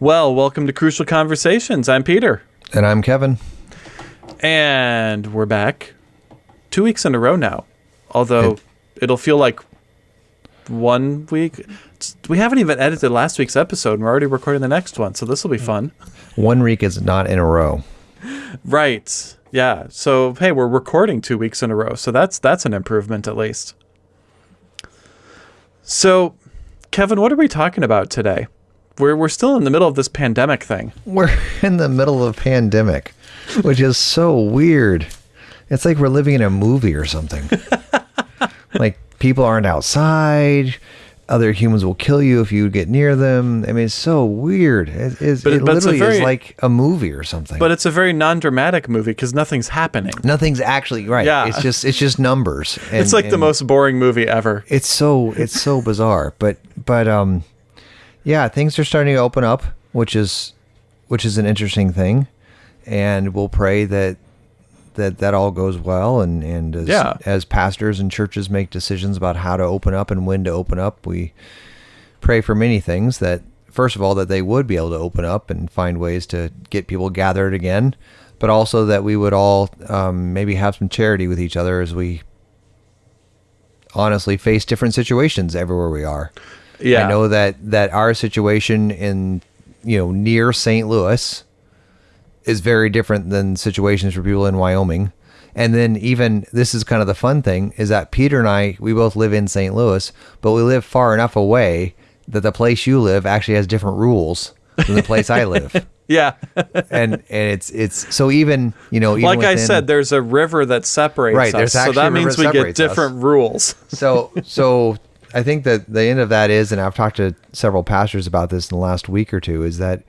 Well, welcome to Crucial Conversations. I'm Peter. And I'm Kevin. And we're back two weeks in a row now. Although it, it'll feel like one week. We haven't even edited last week's episode, and we're already recording the next one, so this will be fun. One week is not in a row. Right. Yeah. So hey, we're recording two weeks in a row, so that's that's an improvement at least. So, Kevin, what are we talking about today? We're we're still in the middle of this pandemic thing. We're in the middle of a pandemic, which is so weird. It's like we're living in a movie or something. like people aren't outside. Other humans will kill you if you get near them. I mean, it's so weird. It, it's, but, it but literally very, is like a movie or something. But it's a very non-dramatic movie because nothing's happening. Nothing's actually right. Yeah. It's just it's just numbers. And, it's like the most boring movie ever. It's so it's so bizarre. But but um, yeah, things are starting to open up, which is which is an interesting thing, and we'll pray that that that all goes well and and as, yeah. as pastors and churches make decisions about how to open up and when to open up we pray for many things that first of all that they would be able to open up and find ways to get people gathered again but also that we would all um, maybe have some charity with each other as we honestly face different situations everywhere we are yeah i know that that our situation in you know near st louis is very different than situations for people in Wyoming. And then even this is kind of the fun thing is that Peter and I we both live in St. Louis, but we live far enough away that the place you live actually has different rules than the place I live. yeah. and and it's it's so even, you know, even like within, I said there's a river that separates right, us. So that means we get different us. rules. so so I think that the end of that is and I've talked to several pastors about this in the last week or two is that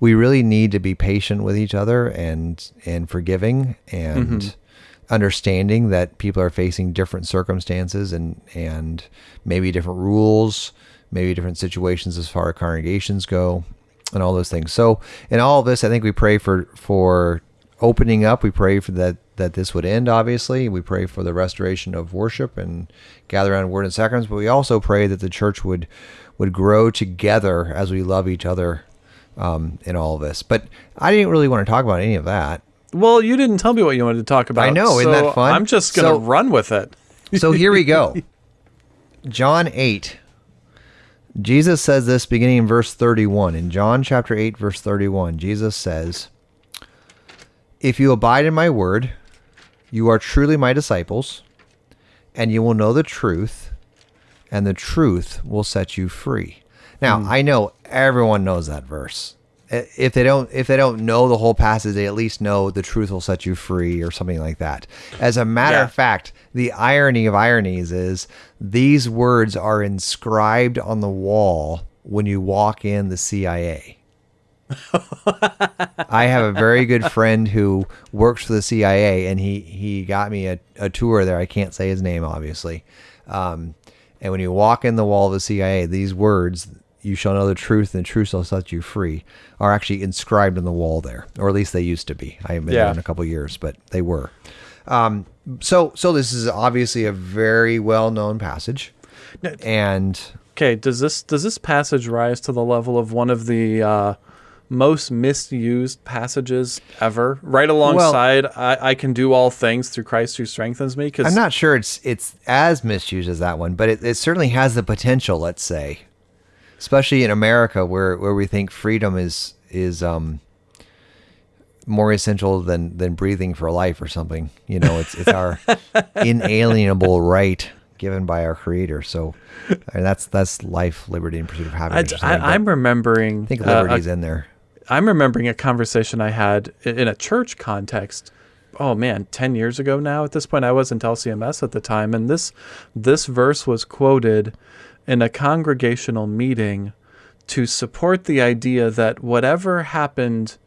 we really need to be patient with each other and and forgiving and mm-hmm. understanding that people are facing different circumstances and and maybe different rules, maybe different situations as far as congregations go, and all those things. So in all of this, I think we pray for for opening up. We pray for that that this would end. Obviously, we pray for the restoration of worship and gather around word and sacraments. But we also pray that the church would would grow together as we love each other um, in all of this. But I didn't really want to talk about any of that. Well, you didn't tell me what you wanted to talk about. I know, so isn't that fun? I'm just going to so, run with it. so here we go. John 8. Jesus says this beginning in verse 31. In John chapter 8, verse 31, Jesus says, If you abide in my word, you are truly my disciples, and you will know the truth, and the truth will set you free. Now, mm. I know everyone knows that verse. If they don't if they don't know the whole passage, they at least know the truth will set you free or something like that. As a matter yeah. of fact, the irony of ironies is these words are inscribed on the wall when you walk in the CIA. I have a very good friend who works for the CIA, and he he got me a, a tour there. I can't say his name, obviously. Um, and when you walk in the wall of the CIA, these words you shall know the truth, and the truth shall set you free, are actually inscribed on the wall there, or at least they used to be. I haven't been yeah. there in a couple years, but they were. Um, so, so this is obviously a very well-known passage, and okay, does this does this passage rise to the level of one of the uh, most misused passages ever? Right alongside, well, I, I, can do all things through Christ who strengthens me. Because I'm not sure it's it's as misused as that one, but it, it certainly has the potential. Let's say especially in America where where we think freedom is is um more essential than than breathing for life or something. You know, it's it's our inalienable right given by our creator. So that's that's life, liberty, and pursuit of happiness. I, am remembering. I think liberty's uh, in there. I'm remembering a conversation I had in a church context. Oh man, ten years ago now. At this point, I wasn't LCMS at the time, and this this verse was quoted in a congregational meeting to support the idea that whatever happened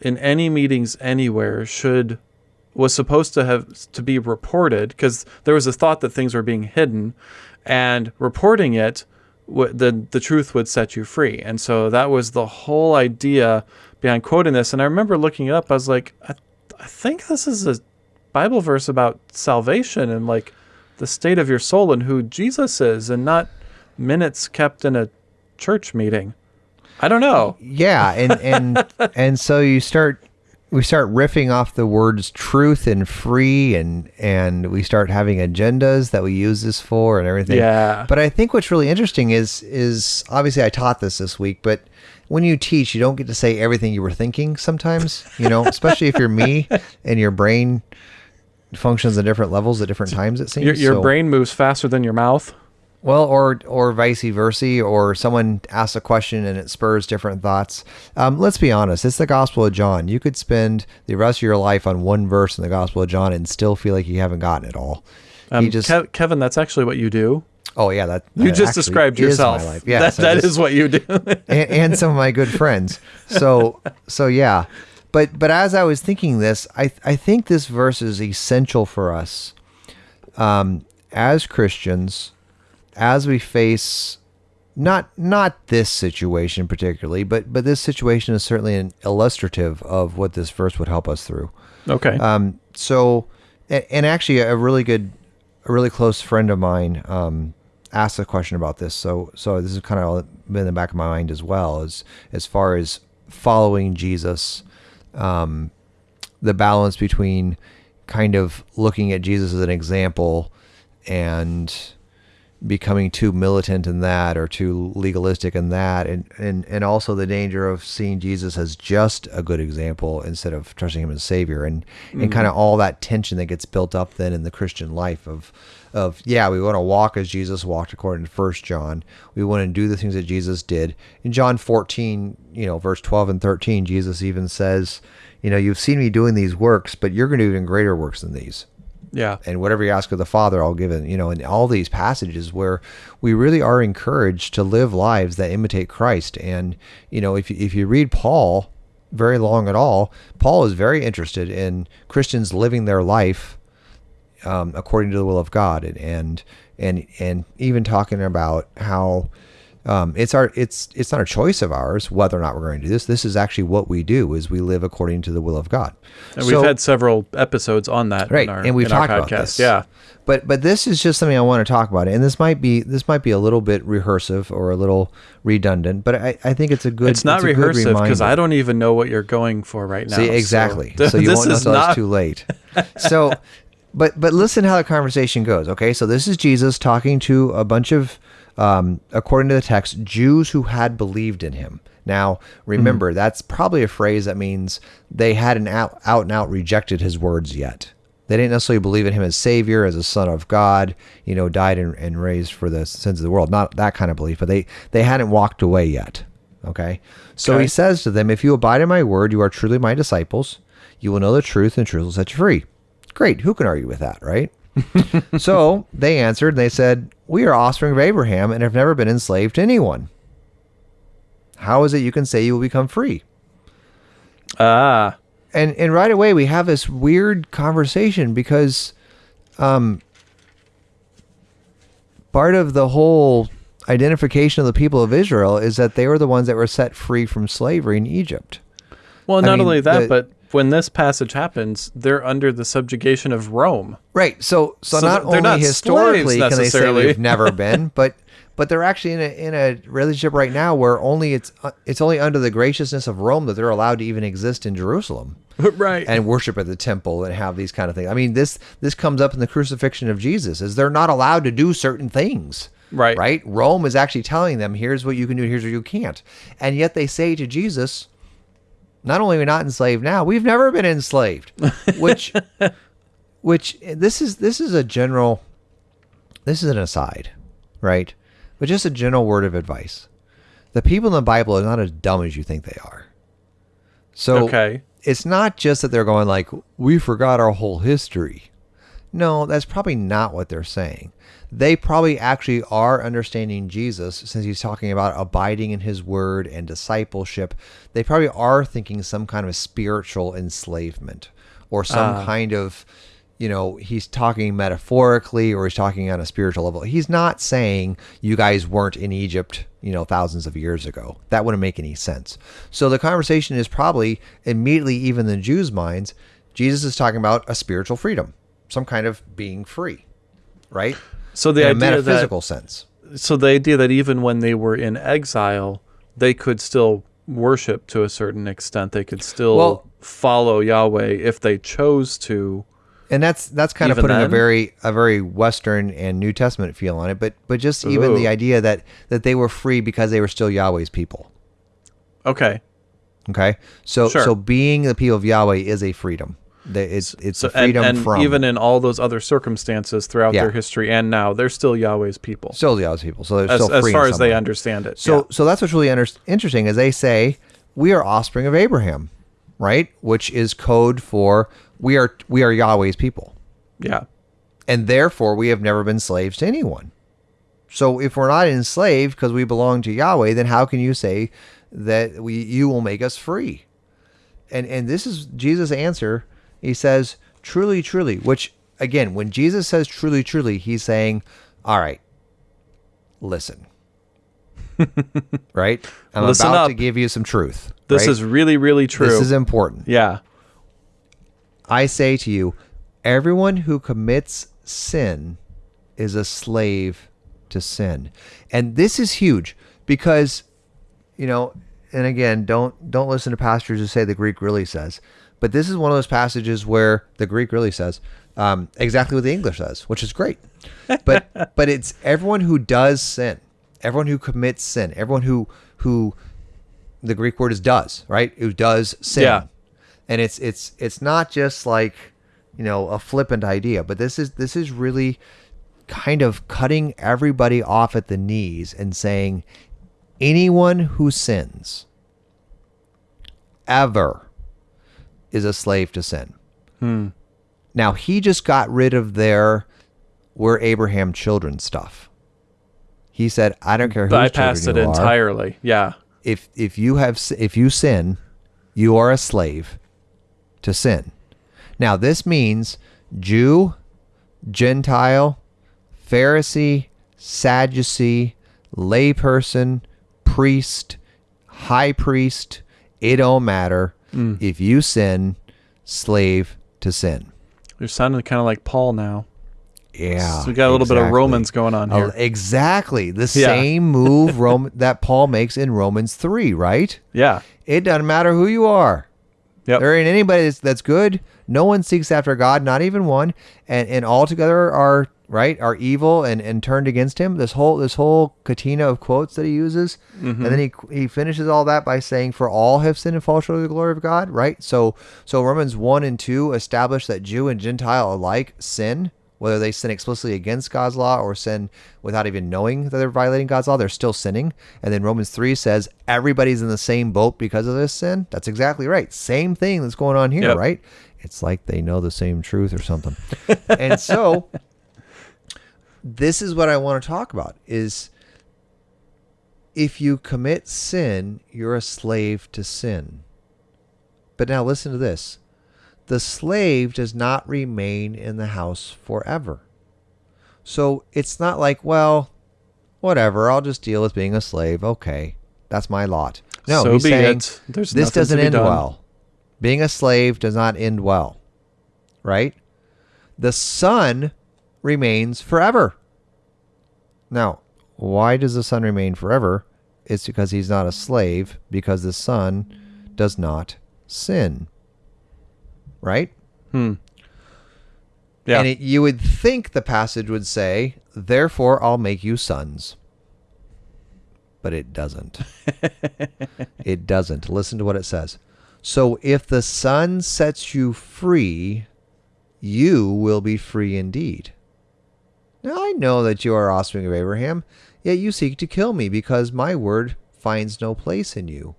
in any meetings anywhere should was supposed to have to be reported because there was a thought that things were being hidden and reporting it the the truth would set you free and so that was the whole idea behind quoting this and i remember looking it up i was like i, I think this is a bible verse about salvation and like the state of your soul and who Jesus is and not minutes kept in a church meeting. I don't know. Yeah, and and and so you start we start riffing off the words truth and free and and we start having agendas that we use this for and everything. Yeah. But I think what's really interesting is is obviously I taught this this week, but when you teach, you don't get to say everything you were thinking sometimes, you know, especially if you're me and your brain functions at different levels at different times it seems. Your, your So- brain moves faster than your mouth. Well, or or vice versa, or someone asks a question and it spurs different thoughts. Um, let's be honest, it's the Gospel of John. You could spend the rest of your life on one verse in the Gospel of John and still feel like you haven't gotten it all. Um, just, Kev- Kevin, that's actually what you do. oh yeah, that You just described yourself. Yes, that, that just- is what you do. and, and some of my good friends. So so yeah, but but as I was thinking this, I I think this verse is essential for us um, as Christians, as we face not not this situation particularly, but but this situation is certainly an illustrative of what this verse would help us through. okay. Um, so, and, and actually, a really good, a really close friend of mine um, asked a question about this. So, so this is kind of been in the back of my mind as well as as far as following Jesus, um, the balance between kind of looking at Jesus as an example and becoming too militant in that or too legalistic in that. And, and and also the danger of seeing Jesus as just a good example instead of trusting him as savior. And and mm-hmm. kind of all that tension that gets built up then in the Christian life of of yeah we want to walk as Jesus walked according to first John. We want to do the things that Jesus did. In John 14 you know verse 12 and 13 Jesus even says you know you've seen me doing these works but you're going to do even greater works than these yeah. and whatever you ask of the Father, I'll give it. You know, in all these passages where we really are encouraged to live lives that imitate Christ. And you know, if you, if you read Paul very long at all, Paul is very interested in Christians living their life um, according to the will of God, and and and, and even talking about how. Um, it's our it's it's not a choice of ours whether or not we're going to do this. This is actually what we do is we live according to the will of God. And we've had several episodes on that. right In our, and we've talked about podcast. this Yeah. but but this is just something i want to talk about and this might be this might be a little bit rehearsive or a little redundant but i, I think it's a good It's not good rehearsive because. I don't even know what you're going for right now. see exactly so, you this won't know is until not. it's too late so but but listen how the conversation goes okay so this is jesus talking to a bunch of um, according to the text jews who had believed in him. Now remember Hmm. that's probably a phrase that means they hadn't out, out and out rejected his words yet. They didn't necessarily believe in him as savior as a son of god you know died and, and raised for the sins of the world. Not that kind of belief but they they hadn't walked away yet okay? So Okay. he says to them if you abide in my word you are truly my disciples. You will know the truth and truth will set you free. Great. Who can argue with that right so they answered and they said we are offspring of abraham and have never been enslaved to anyone how is it you can say you will become free Ah. and and right away we have this weird conversation because um part of the whole identification of the people of Israel is that they were the ones that were set free from slavery in Egypt. Well, I not mean, only that, the- but when this passage happens, they're under the subjugation of Rome. Right. So so, So not they're only not historically can they say necessarily. we've never been, but but they're actually in a in a relationship right now where only it's uh, it's only under the graciousness of Rome that they're allowed to even exist in Jerusalem. right. and worship at the temple and have these kind of things. I mean, this this comes up in the crucifixion of Jesus, is they're not allowed to do certain things. Right. Right? Rome is actually telling them, here's what you can do, here's what you can't. And yet they say to Jesus, not only are we not enslaved now, we've never been enslaved. Which which this is this is a general this is an aside, right? But just a general word of advice. The people in the Bible are not as dumb as you think they are. So Okay. it's not just that they're going like we forgot our whole history. No, that's probably not what they're saying. They probably actually are understanding Jesus since he's talking about abiding in his word and discipleship. They probably are thinking some kind of spiritual enslavement or some Ah. kind of, you know, he's talking metaphorically or he's talking on a spiritual level. He's not saying you guys weren't in Egypt, you know, thousands of years ago. That wouldn't make any sense. So the conversation is probably immediately, even in the Jews' minds, Jesus is talking about a spiritual freedom, some kind of being free, right? So the in a idea metaphysical that sense. so the idea that even when they were in exile, they could still worship to a certain extent. They could still Well- follow Yahweh if they chose to. and that's that's kind of putting a very a very Western and New Testament feel on it. But but just even the idea that that they were free because they were still Yahweh's people. Okay. Okay, so Sure. so being the people of Yahweh is a freedom. The- It's it's So a freedom and, and from even in all those other circumstances throughout Yeah. their history and now, they're still Yahweh's people. still Yahweh's people. So they're as, still as far as they understand it. So yeah. so that's what's really under, interesting is they say we are offspring of Abraham, right? Which is code for we are we are Yahweh's people. yeah. and therefore we have never been slaves to anyone. So if we're not enslaved because we belong to Yahweh, then how can you say that we you will make us free? And and this is Jesus' answer. He says, "Truly, truly," which again, when Jesus says truly, truly, he's saying, "All right, listen." right? I'm Listen about up. to give you some truth. This right? is really, really true. this is important. yeah. I say to you, everyone who commits sin is a slave to sin. And this is huge because you know, and again, don't don't listen to pastors who say the Greek really says. But this is one of those passages where the Greek really says um, exactly what the English says, which is great. But but it's everyone who does sin, everyone who commits sin, everyone who who the Greek word is does, right? Who does sin. Yeah. And it's it's it's not just like, you know, a flippant idea, but this is this is really kind of cutting everybody off at the knees and saying anyone who sins ever is a slave to sin. Hmm. Now he just got rid of their we're Abraham children stuff. He said, "I don't care whose Bypassed it children you are entirely. Yeah. if if you have if you sin, you are a slave to sin. Now this means Jew, Gentile, Pharisee, Sadducee, layperson, priest, high priest, it don't matter. Mm. If you sin, slave to sin. You're sounding kind of like Paul now. Yeah. So we got a little bit of. Romans going on Oh, here. exactly. The Yeah. same move Rome, that Paul makes in Romans 3, right? Yeah. It doesn't matter who you are. Yep. There ain't anybody that's, that's good. No one seeks after God, not even one. And and altogether are right are evil and, and turned against him. This whole this whole catena of quotes that he uses, mm-hmm. and then he he finishes all that by saying, "For all have sinned and fall short of the glory of God." Right. So so Romans one and two establish that Jew and Gentile alike sin. Whether they sin explicitly against God's law or sin without even knowing that they're violating God's law, they're still sinning. And then Romans 3 says everybody's in the same boat because of this sin. That's exactly right. Same thing that's going on here, Yep. right? It's like they know the same truth or something. and so this is what I want to talk about is if you commit sin, you're a slave to sin. But now listen to this. The slave does not remain in the house forever. So it's not like, well, whatever, I'll just deal with being a slave. Okay. That's my lot. No, so he's be saying this doesn't end done. well. Being a slave does not end well. Right? The son remains forever. Now, why does the son remain forever? It's because he's not a slave, because the son does not sin. Right? Hmm. Yeah. And it, you would think the passage would say, Therefore I'll make you sons. But it doesn't. it doesn't. Listen to what it says. So if the Son sets you free, you will be free indeed. Now I know that you are offspring of Abraham, yet you seek to kill me because my word finds no place in you.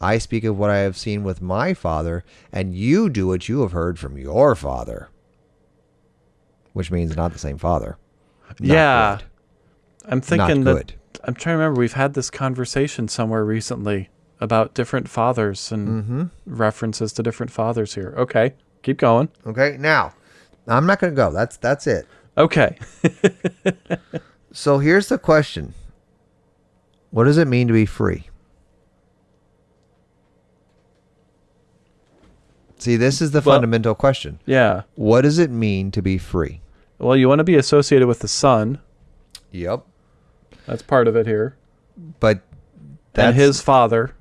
I speak of what I have seen with my father, and you do what you have heard from your father. Which means not the same father. Not yeah. good. I'm thinking that good. I'm trying to remember we've had this conversation somewhere recently about different fathers and Mm-hmm. references to different fathers here. Okay. Keep going. Okay, now I'm not going to go. That's that's it. Okay. So here's the question: What does it mean to be free? See, this is the Well- fundamental question. yeah. What does it mean to be free? Well, you want to be associated with the son. Yep. That's part of it here. But That's and his father,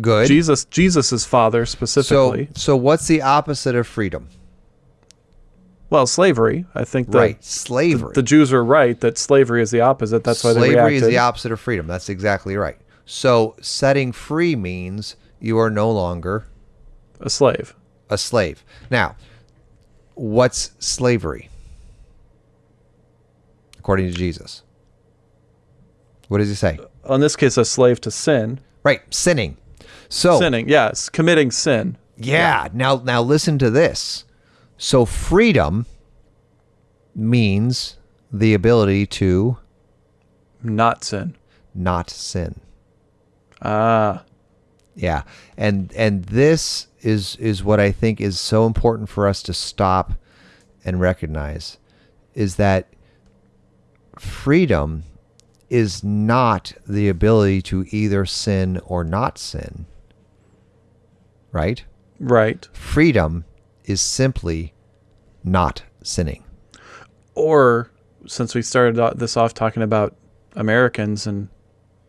good. Jesus, Jesus's father specifically. so so what's the opposite of freedom? well, slavery. I think that Right, slavery. the Jews are right that slavery is the opposite. That's why they slavery reacted. is the opposite of freedom. That's exactly right. So, setting free means you are no longer a slave. A slave. Now, what's slavery? According to Jesus. What does he say? On this case, a slave to sin. Right, sinning. So, Sinning, yes, committing sin. yeah, now now listen to this. So freedom means the ability to not sin. not sin. Ah, Yeah. And and this is is what I think is so important for us to stop and recognize is that freedom is not the ability to either sin or not sin. Right? right. Freedom is simply not sinning. Or since we started this off talking about Americans and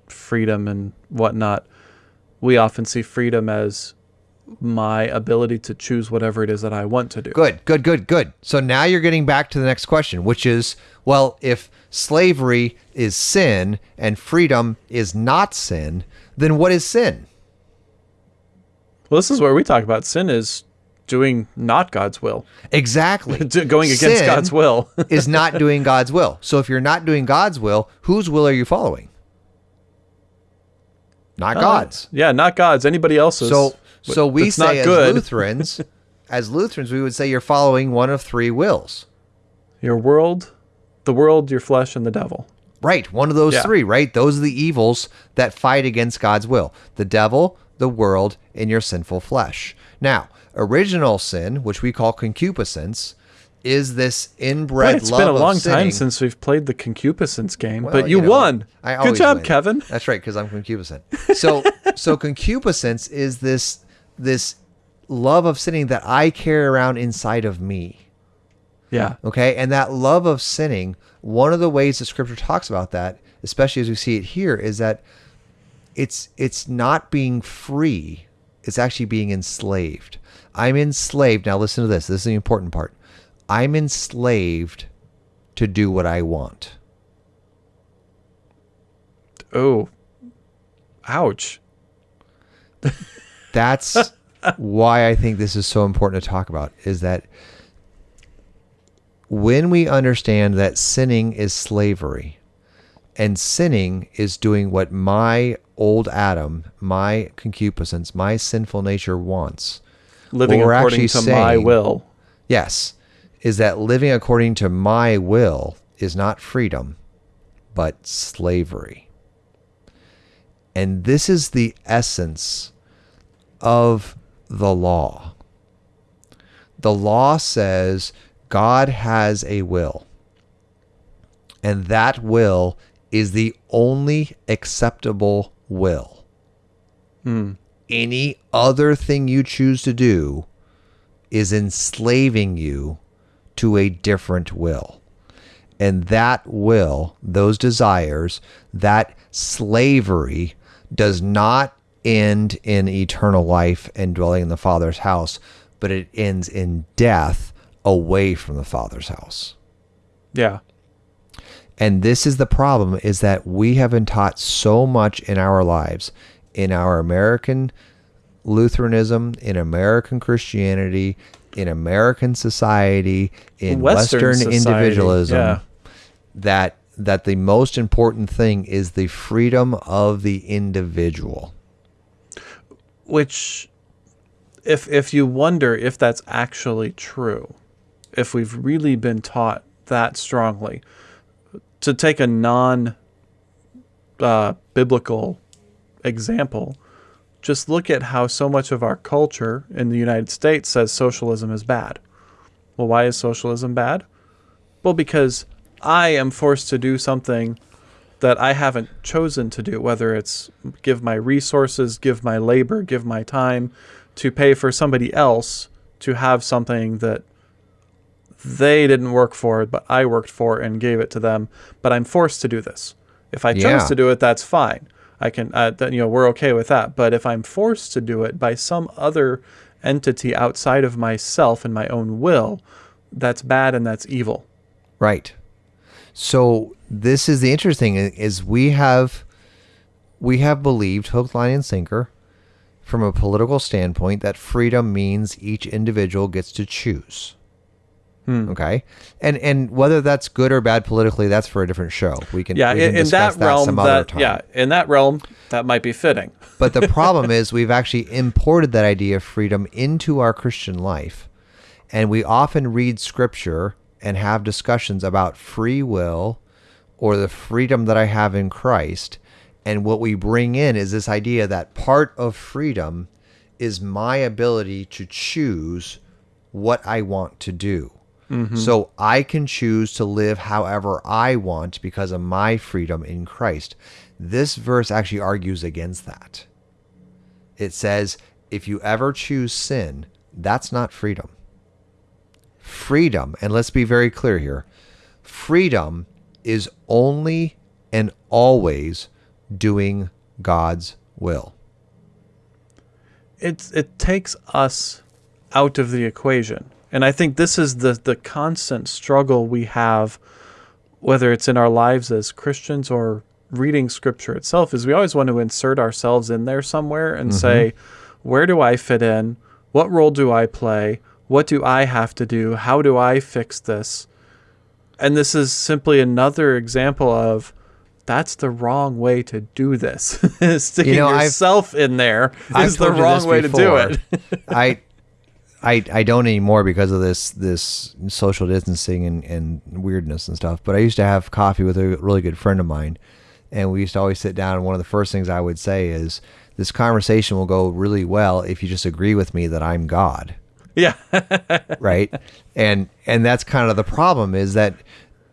freedom and whatnot, we often see freedom as my ability to choose whatever it is that I want to do. Good, good, good, good. So now you're getting back to the next question, which is well, if slavery is sin and freedom is not sin, then what is sin? Well, this is where we talk about sin is doing not God's will, Exactly. Going against Sin God's will. is not doing God's will. So if you're not doing God's will, whose will are you following? Not uh, God's. yeah, not God's. Anybody else's. So But so we say as. Lutherans, as Lutherans, we would say you're following one of three wills. Your world, the world, your flesh, and the devil. Right, one of those Yeah. three, right? Those are the evils that fight against God's will. The devil, the world, and your sinful flesh. Now, original sin, which we call concupiscence, is this inbred Boy, it's love It's been a long sinning. time since we've played the concupiscence game, Well, but you, know, won. I Good job, win. Kevin. That's right, because I'm concupiscent. So, so concupiscence is this this love of sinning that I carry around inside of me. Yeah. Okay, and that love of sinning, one of the ways that Scripture talks about that, especially as we see it here, is that it's it's not being free; it's actually being enslaved. I'm enslaved. Now, listen to this. This is the important part. I'm enslaved to do what I want. Oh. Ouch. that's why I think this is so important to talk about is that when we understand that sinning is slavery and sinning is doing what my old Adam, my concupiscence, my sinful nature wants. Living according to my will. Yes, is that living according to my will is not freedom, but slavery. And this is the essence of the law. The law says God has a will, and that will is the only acceptable will. Hmm. Any other thing you choose to do is enslaving you to a different will. And that will, those desires, that slavery does not end in eternal life and dwelling in the Father's house, but it ends in death away from the Father's house. Yeah. And this is the problem is that we have been taught so much in our lives, in our American Lutheranism, in American Christianity, in American society, in Western Western, society, individualism, yeah. that that the most important thing is the freedom of the individual. Which if if you wonder if that's actually true, if we've really been taught that strongly, to take a non uh, biblical example, just look at how so much of our culture in the United States says socialism is bad. Well, why is socialism bad? Well, because I am forced to do something that I haven't chosen to do, whether it's give my resources, give my labor, give my time to pay for somebody else to have something that they didn't work for, but I worked for and gave it to them. But I'm forced to do this. If I chose Yeah. to do it, that's fine. I can, uh, then, you know, we're okay with that. But if I'm forced to do it by some other entity outside of myself and my own will, that's bad and that's evil. Right. So this is the interesting is we have we have believed hook, line, and sinker from a political standpoint that freedom means each individual gets to choose. Hmm. Okay, and and whether that's good or bad politically, that's for a different show. We can Yeah, we can in, discuss that realm, some other that time. yeah, in that realm, that might be fitting. But the problem is we've actually imported that idea of freedom into our Christian life. And we often read scripture and have discussions about free will or the freedom that I have in Christ. And what we bring in is this idea that part of freedom is my ability to choose what I want to do. Mm-hmm. So I can choose to live however I want because of my freedom in Christ. This verse actually argues against that. It says, if you ever choose sin, that's not freedom. Freedom, and let's be very clear here freedom is only and always doing God's will. It's it takes us out of the equation, and I think this is the the constant struggle we have, whether it's in our lives as Christians or reading Scripture itself. Is we always want to insert ourselves in there somewhere and mm-hmm. say, where do I fit in? What role do I play? What do I have to do? How do I fix this? And this is simply another example of that's the wrong way to do this. Sticking You know, I've- yourself in there is I've the wrong way to do it. I, I, I don't anymore because of this this social distancing and, and weirdness and stuff. But I used to have coffee with a really good friend of mine, and we used to always sit down. And one of the first things I would say is, "This conversation will go really well if you just agree with me that I'm God." Yeah. right and and that's kind of the problem is that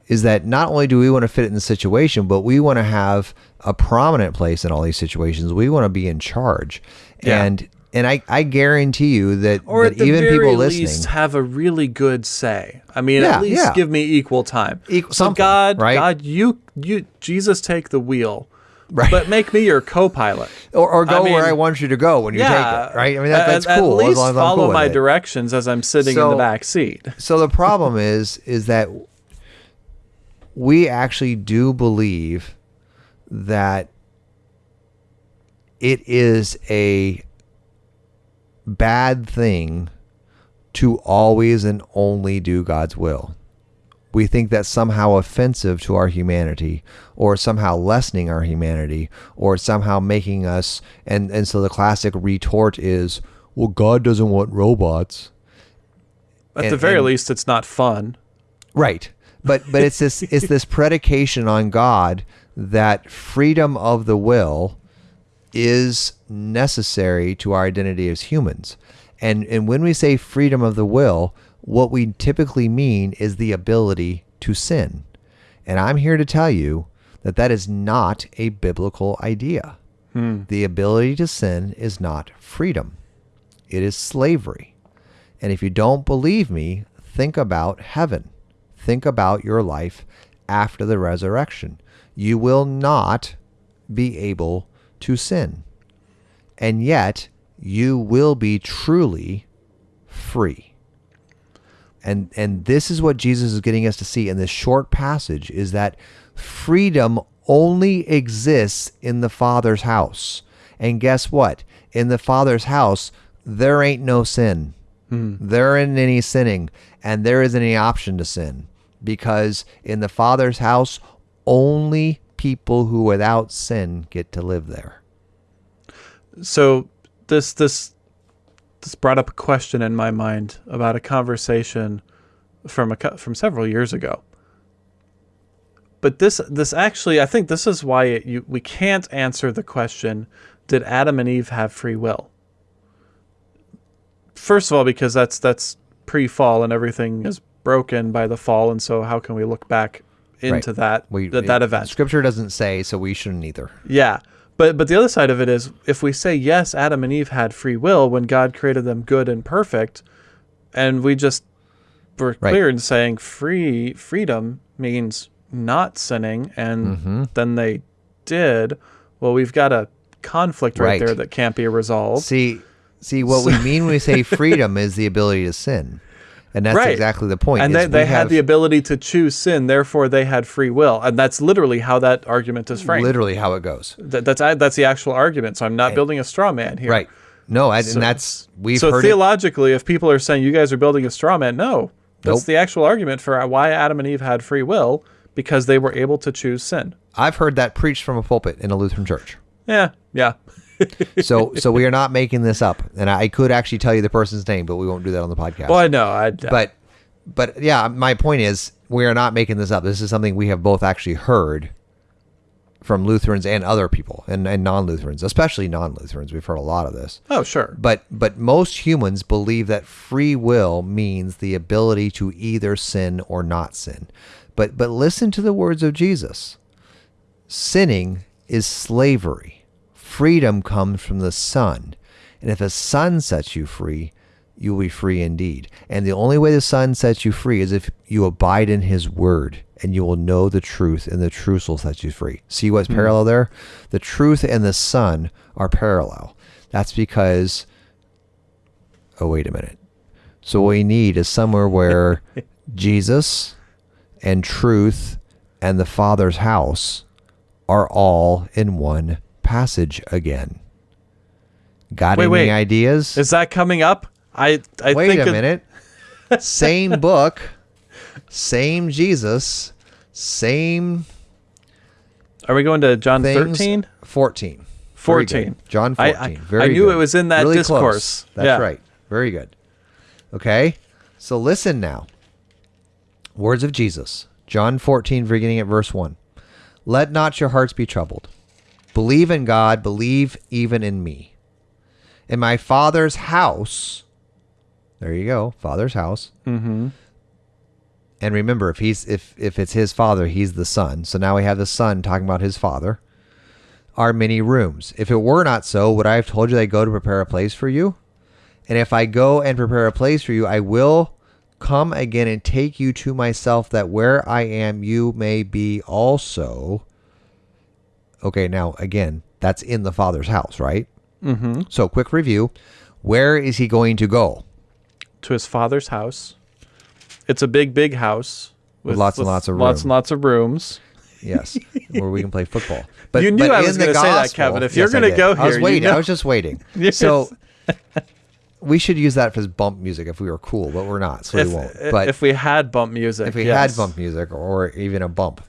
is that not only do we want to fit in the situation but we want to have a prominent place in all these situations we want to be in charge Yeah. and and i i guarantee you that, or that at even people least listening have a really good say. I mean, Yeah, at least yeah. give me equal time. Equal- so God, right? God, you, you, Jesus, take the wheel, Right. but make me your co-pilot. or, or go I where i want you to go when you yeah, take it right i mean that, that's at, cool At as least long as follow cool my directions as I'm sitting in the back seat. So the problem is is that we actually do believe that it is a bad thing to always and only do God's will. We think that's somehow offensive to our humanity or somehow lessening our humanity or somehow making us and and so the classic retort is well God doesn't want robots. At the very and- least, it's not fun. Right. But but it's this it's this predication on God that freedom of the will is necessary to our identity as humans. And and when we say freedom of the will, what we typically mean is the ability to sin. And I'm here to tell you that that is not a biblical idea. Hmm. The ability to sin is not freedom. It is slavery. And if you don't believe me, think about heaven. Think about your life after the resurrection. You will not be able to sin. And yet, you will be truly free. And and this is what Jesus is getting us to see in this short passage is that freedom only exists in the Father's house. And guess what? In the Father's house, there ain't no sin. Hmm. There isn't any sinning, and there isn't any option to sin. Because in the Father's house, only people who without sin get to live there. so this this this brought up a question in my mind about a conversation from a from several years ago. But this this actually I think this is why it, you we can't answer the question did Adam and Eve have free will? First of all because that's that's pre-fall and everything is broken by the fall and so how can we look back into that We, that, that event? Scripture doesn't say, so we shouldn't either. Yeah. But but the other side of it is if we say yes, Adam and Eve had free will when God created them good and perfect, and we just were Right. clear in saying free freedom means not sinning, and Mm-hmm. then they did. well, we've got a conflict right, Right. there that can't be resolved. See, see what we mean when we say freedom is the ability to sin, and that's Right. exactly the point. and they, they had the ability to choose sin, therefore they had free will, and that's literally how that argument is framed. literally how it goes. That, that's that's the actual argument. So I'm not building a straw man here. Right. No, and, So- and that's we've so heard it. theologically, if people are saying you guys are building a straw man, no, that's Nope. the actual argument for why Adam and Eve had free will because they were able to choose sin. I've heard that preached from a pulpit in a Lutheran church. Yeah, yeah. So, so we are not making this up, and I could actually tell you the person's name, but we won't do that on the podcast. Well, I know. I uh, but, but yeah, my point is we are not making this up. This is something we have both actually heard from Lutherans and other people, and, and non-Lutherans, especially non-Lutherans. We've heard a lot of this. oh sure. But but most humans believe that free will means the ability to either sin or not sin. But but listen to the words of Jesus. Sinning is slavery. Freedom comes from the Son. And if the Son sets you free, you will be free indeed. And the only way the Son sets you free is if you abide in his word and you will know the truth and the truth will set you free. See what's hmm. parallel there? The truth and the Son are parallel. That's because oh wait a minute. So what we need is somewhere where Jesus and truth and the Father's house are all in one passage again. Got Wait, any wait. ideas? Is that coming up? I I Wait think a it- minute. same book, same Jesus, same Are we going to John things. 13? 14. Very 14. good. John I- 14. I- Very I knew good. it was in that Really discourse. Close. That's Yeah. right. Very good. Okay. So listen now. Words of Jesus. John 14, beginning at verse 1. Let not your hearts be troubled. Believe in God, believe even in me. In my Father's house, there you go, Father's house. Mm-hmm. And remember, if he's if if it's his father, he's the son. So now we have the son talking about his father. Are many rooms. If it were not so, would I have told you that I go to prepare a place for you? And if I go and prepare a place for you, I will come again and take you to myself, that where I am, you may be also. Okay, now again, that's in the father's house, right? Mm-hmm. So, quick review: Where is he going to go? To his father's house. It's a big, big house With lots and lots of lots room. and lots of rooms. Yes, where we can play football. But You knew but I was gonna say that, Kevin. If you're gonna did. go I was here, you waiting. I was just waiting. Yes. So we should use that as bump music if we were cool, but we're not, so If, we won't. But if we had bump music, if we yes. had bump music or even a bump.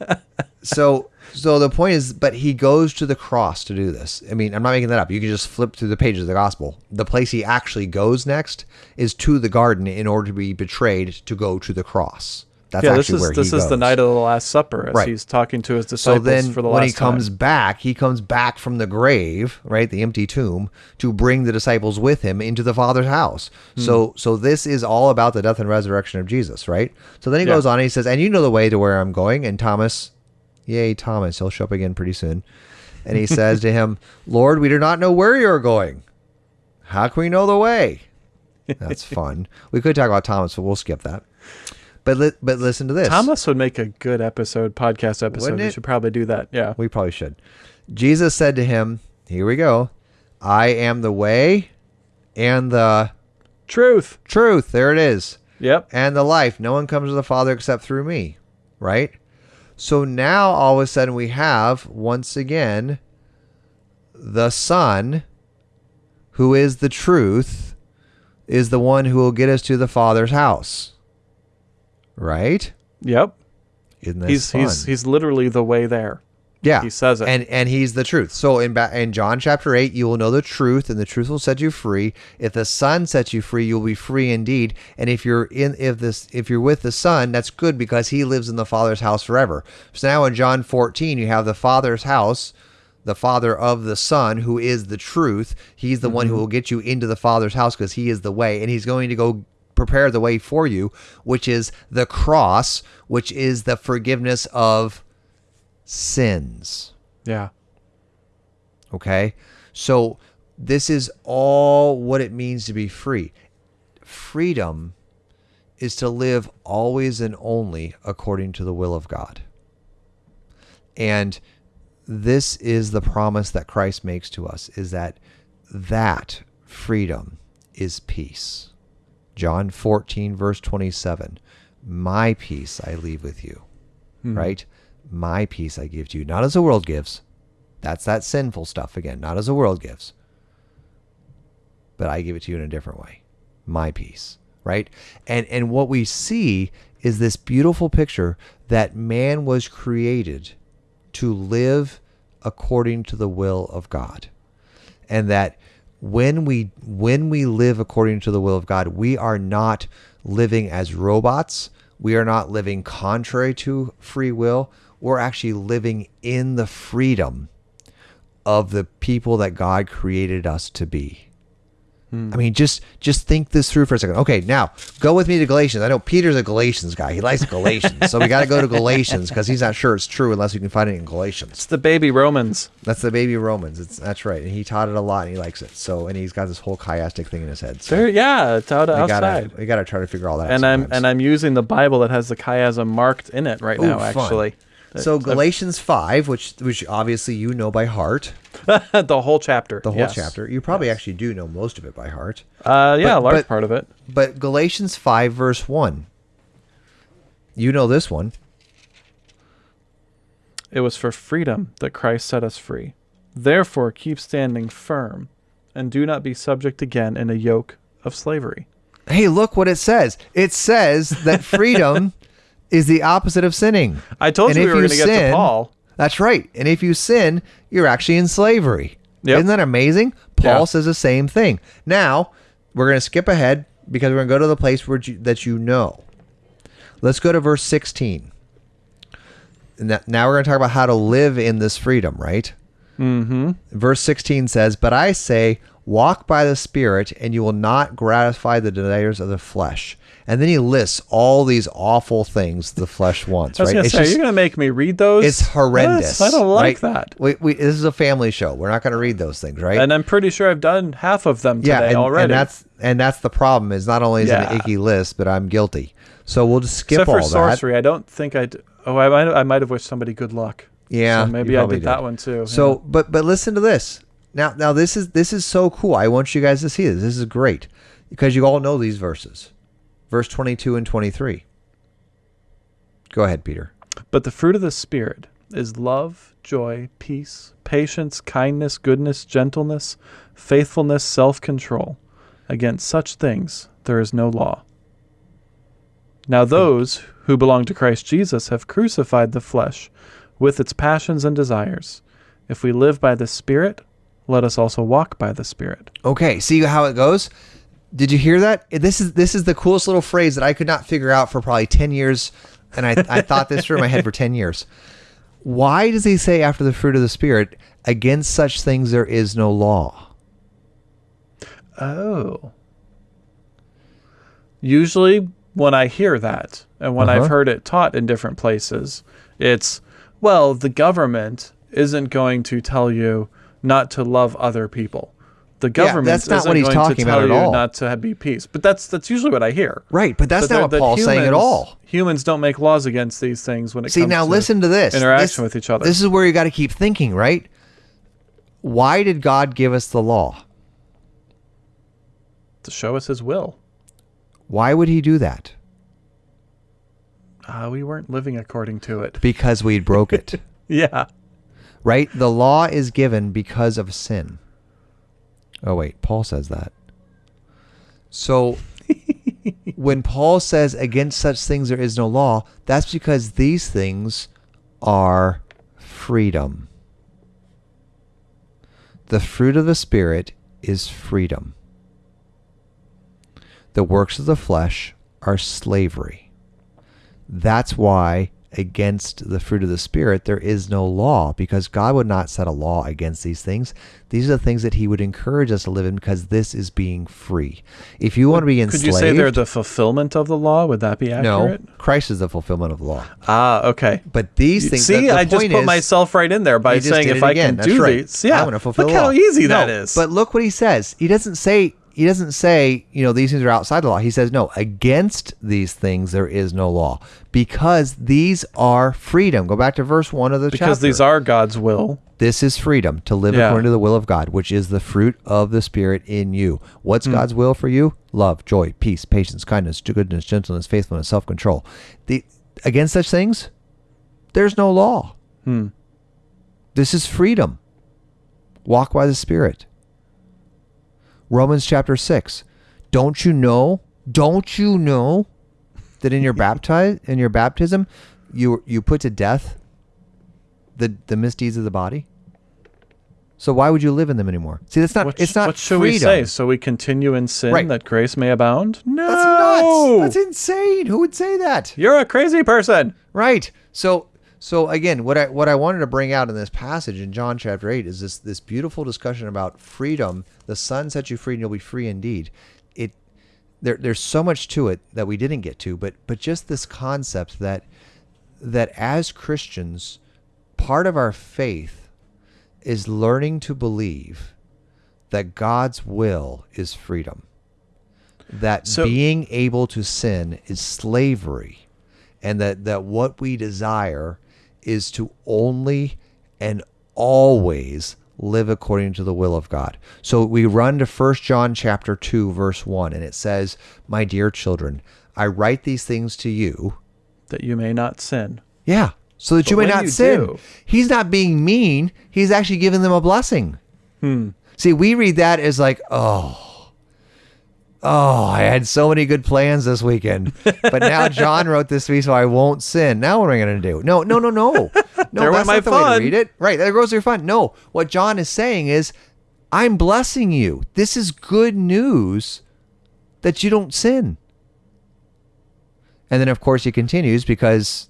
so so the point is but he goes to the cross to do this. I mean, I'm not making that up. You can just flip through the pages of the gospel. The place he actually goes next is to the garden in order to be betrayed to go to the cross. That's yeah, actually this is where this is the night of the Last Supper as Right. he's talking to his So disciples then, for the when he comes time. back, he comes back from the grave, right, the empty tomb, to bring the disciples with him into the Father's house. Hmm. So, so this is all about the death and resurrection of Jesus, right? So then he Yeah. goes on and he says, "And you know the way to where I'm going." And Thomas, yay, Thomas, he'll show up again pretty soon. And he says to him, "Lord, we do not know where you're going. How can we know the way?" That's fun. we could talk about Thomas, but we'll skip that. But li- but listen to this. Thomas would make a good episode, podcast episode. We should probably do that. Yeah. We probably should. Jesus said to him, Here we go. I am the way and the Truth. truth. There it is. Yep. And the life. No one comes to the Father except through me. Right? So now all of a sudden we have, once again, the Son, who is the truth, is the one who will get us to the Father's house. Right? Yep. Isn't that He's fun? he's he's literally the way there. Yeah, He says it. and and he's the truth. So in ba- in John chapter eight, you will know the truth, and the truth will set you free. If the Son sets you free, you'll be free indeed. And if you're in if this if you're with the Son, that's good because He lives in the Father's house forever. So now in John fourteen, you have the Father's house. The Father of the Son, who is the truth, He's the one who mm-hmm. will get you into the Father's house because He is the way, and He's going to go prepare the way for you, which is the cross, which is the forgiveness of sins. Yeah. Okay. So this is all what it means to be free. Freedom is to live always and only according to the will of God. And this is the promise that Christ makes to us is that that freedom is peace. John 14 verse 27. My peace I leave with you. Hmm. Right? My peace I give to you, not as the world gives. That's that sinful stuff again, not as the world gives. But I give it to you in a different way. My peace, right? And and what we see is this beautiful picture that man was created to live according to the will of God. And that when we when we live according to the will of God, we are not living as robots. We are not living contrary to free will. We're actually living in the freedom of the people that God created us to be. Hmm. I mean, just just think this through for a second. Okay, now go with me to Galatians. I know Peter's a Galatians guy. He likes Galatians, so we got to go to Galatians because he's not sure it's true unless you can find it in Galatians. It's the baby Romans. That's the baby Romans. It's that's right, and he taught it a lot, and he likes it. So, and he's got this whole chiastic thing in his head. So There, yeah, it's out we outside. gotta we gotta try to figure all that. out and I'm sometimes. and I'm using the Bible that has the chiasm marked in it right Ooh, now. fun. Actually, so Galatians five, which which obviously you know by heart, the whole chapter. the whole yes. chapter. You probably actually do know most of it by heart. Uh, yeah, a But- large but- part of it. But Galatians 5, verse 1. You know this one. It was for freedom that Christ set us free. Therefore, keep standing firm, and do not be subject again in a yoke of slavery. Hey, look what it says. It says that freedom is the opposite of sinning. I told And you we were going to get to Paul. That's right. And if you sin, you're actually in slavery. Yep. Isn't that amazing? Paul Yeah. says the same thing. Now, we're going to skip ahead because we're going to go to the place where you, that you know. Let's go to verse 16. And that, now we're going to talk about how to live in this freedom, right? Mm-hmm. Verse 16 says, But I say, walk by the Spirit, and you will not gratify the desires of the flesh. And then he lists all these awful things the flesh wants, I was right? It's say, just- you're going to make me read those? it's horrendous. Yes, I don't like right? that. We, we, this is a family show. We're not going to read those things, right? And I'm pretty sure I've done half of them today yeah, and, already. and that's and that's the problem. Is not only is it an icky list, but I'm guilty. So we'll just skip Except all for that. sorcery, I don't think I. D- oh, I might. I might have wished somebody good luck. Yeah, so maybe I probably did, that one too. So, yeah. but but listen to this. Now now this is this is so cool. I want you guys to see this. This is great because you all know these verses, verse 22 and 23. Go ahead, Peter. But the fruit of the Spirit is love, joy, peace, patience, kindness, goodness, gentleness, faithfulness, self control. Against such things there is no law. Now, hmm. those who belong to Christ Jesus have crucified the flesh with its passions and desires. If we live by the Spirit, let us also walk by the Spirit. Okay, see how it goes. Did you hear that? This is this is the coolest little phrase that I could not figure out for probably ten years, and I I thought this through in my head for ten years. Why does he say after the fruit of the spirit, against such things there is no law? Oh. Usually, when I hear that, and when Uh-huh. I've heard it taught in different places, it's, well, the government isn't going to tell you not to love other people. The government that's not isn't what he's going talking to about at all. not to be peace. But that's that's usually what I hear. Right, but that's not that- what Paul's saying at all. Humans don't make laws against these things when it See, comes now to listen to this. interaction This- with each other. This is where you got to keep thinking, right? Why did God give us the law? to show us His will. Why would he do that? Uh, we weren't living according to it. Because we broke it. Yeah. right? The law is given because of sin. Oh, wait, Paul says that. So when Paul says, against such things there is no law, that's because these things are freedom. The fruit of the Spirit is freedom. The works of the flesh are slavery. That's why against the fruit of the spirit there is no law because God would not set a law against these things. These are the things that he would encourage us to live in because this is being free. If you want to be enslaved, Could you say they're the fulfillment of the law? Would that be accurate? no. Christ is the fulfillment of the law. Ah, okay. But these things See, the- the I just put is- myself right in there by saying if I again. can That's do right. these. Yeah, I'm gonna fulfill look how easy that No, is. But look what he says. He doesn't say he doesn't say, you know, these things are outside the law. He says, no, against these things there is no law because these are freedom. Go back to verse one of the because chapter. these are God's will. This is freedom to live Yeah. according to the will of God, which is the fruit of the Spirit in you. What's Hmm. God's will for you? Love, joy, peace, patience, kindness, goodness, gentleness, faithfulness, self control. The against such things, there's no law. Hmm. This is freedom. Walk by the Spirit. Romans chapter six. Don't you know? Don't you know that in your baptize in your baptism, you you put to death the the misdeeds of the body? So why would you live in them anymore? See, that's not. What, it's not. what should freedom. we say? So we continue in sin Right. that grace may abound? No. That's nuts. That's insane. Who would say that? You're a crazy person. Right. So so again, what I what I wanted to bring out in this passage in John chapter eight is this this beautiful discussion about freedom. The Son sets you free, and you'll be free indeed. It there there's so much to it that we didn't get to, but but just this concept that that as Christians, part of our faith is learning to believe that God's will is freedom. That So- being able to sin is slavery and that that what we desire is to only and always live according to the will of God. So we run to 1 John chapter 2 verse 1 and it says, "My dear children, I write these things to you That you may not sin. yeah, so that you may not you sin. do- He's not being mean. He's actually giving them a blessing. Hmm. See, we read that as like, oh, oh, I had so many good plans this weekend, but now John wrote this to me, so I won't sin. Now what am I going to do? No, no, no, no, no. There went that's my not the way to fun. read it. Right, there goes your fun. No, what John is saying is, I'm blessing you. This is good news that you don't sin. And then, of course, he continues because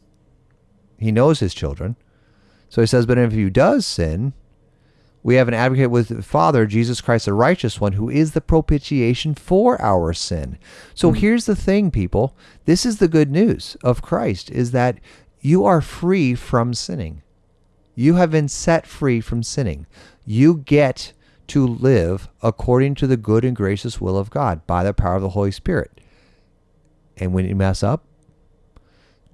he knows his children. So he says, But if he does sin, we have an advocate with the Father, Jesus Christ, the righteous one, who is the propitiation for our sin. So here's the thing, people. This is the good news of Christ is that you are free from sinning. You have been set free from sinning. You get to live according to the good and gracious will of God by the power of the Holy Spirit. And when you mess up,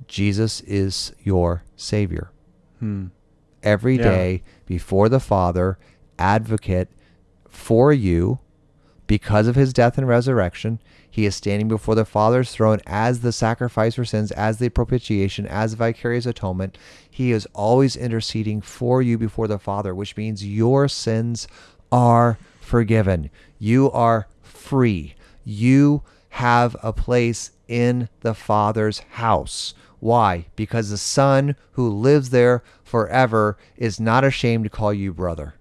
Jesus is your Savior. Hmm. Every Yeah. day before the Father, advocate for you because of his death and resurrection. He is standing before the Father's throne as the sacrifice for sins, as the propitiation, as vicarious atonement. He is always interceding for you before the Father, which means your sins are forgiven. You are free. You have a place in the Father's house. Why? Because the Son who lives there forever is not ashamed to call you brother.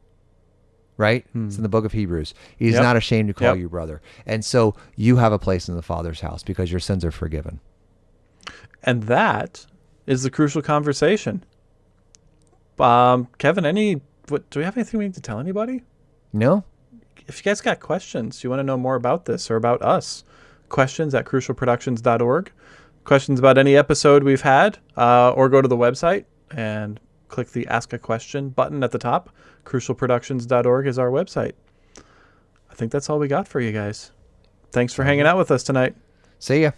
Right? It's in the book of Hebrews. He's Yep. not ashamed to call Yep. you brother. And so you have a place in the Father's house because your sins are forgiven. And that is the crucial conversation. Um, Kevin, any what do we have anything we need to tell anybody? No? If you guys got questions, you want to know more about this or about us, questions at crucialproductions.org. Questions about any episode we've had, uh, or go to the website and click the Ask a Question button at the top. Crucialproductions.org is our website. I think that's all we got for you guys. Thanks for hanging out with us tonight. See ya.